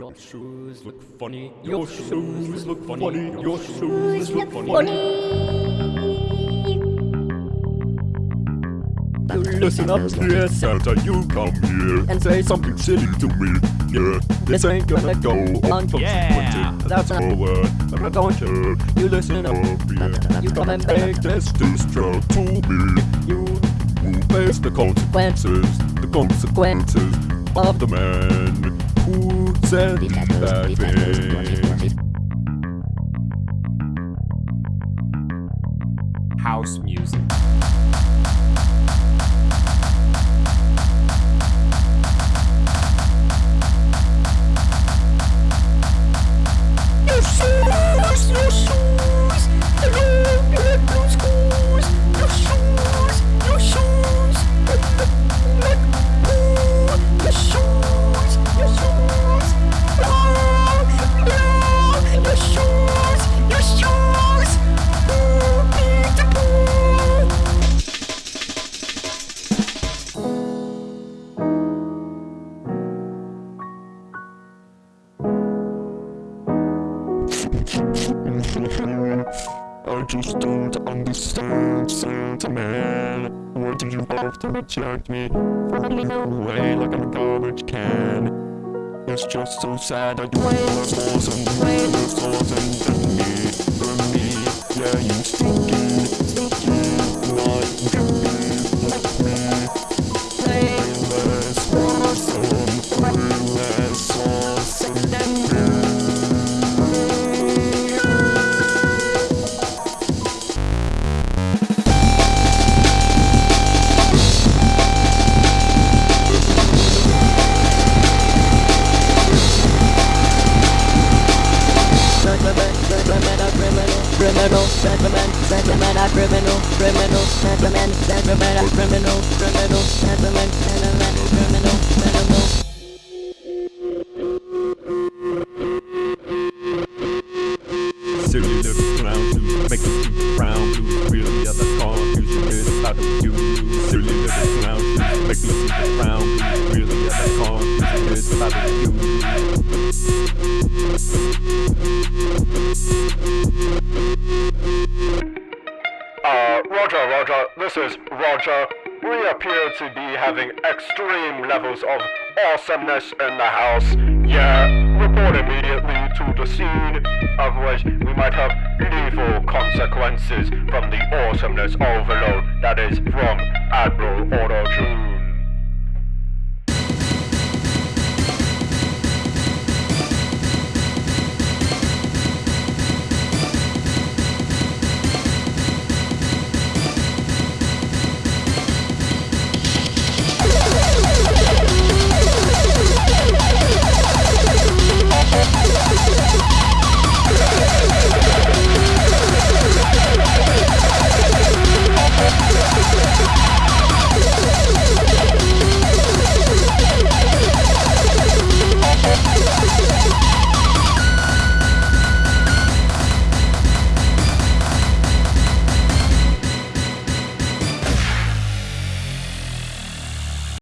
Your shoes look funny. Your shoes look funny. Your shoes look funny. You listen up, dear Santa, you come here and say something silly to me. Yeah, this ain't gonna go unconsequented. Yeah. That's forward. But don't you? You listen up. Yeah. You come and make this distro to me. You will face the consequences. The consequences of the man thing. House music. I just don't understand, Santa Man. Why do you have to reject me? Throwing away like I'm a garbage can. It's just so sad that you look awesome, you look awesome than me, than me. Yeah, you stinky, criminal, gentlemen, gentlemen are criminal, criminal, gentlemen, gentlemen are criminal, criminal, gentlemen are criminal, criminal. Clown to make keep frown to really other confusion is about. Silly little clown to make keep frown to really other confusion is about. Uh, this is Roger. We appear to be having extreme levels of awesomeness in the house. Yeah, report immediately to the scene, otherwise we might have lethal consequences from the awesomeness overload that is from Admiral Auto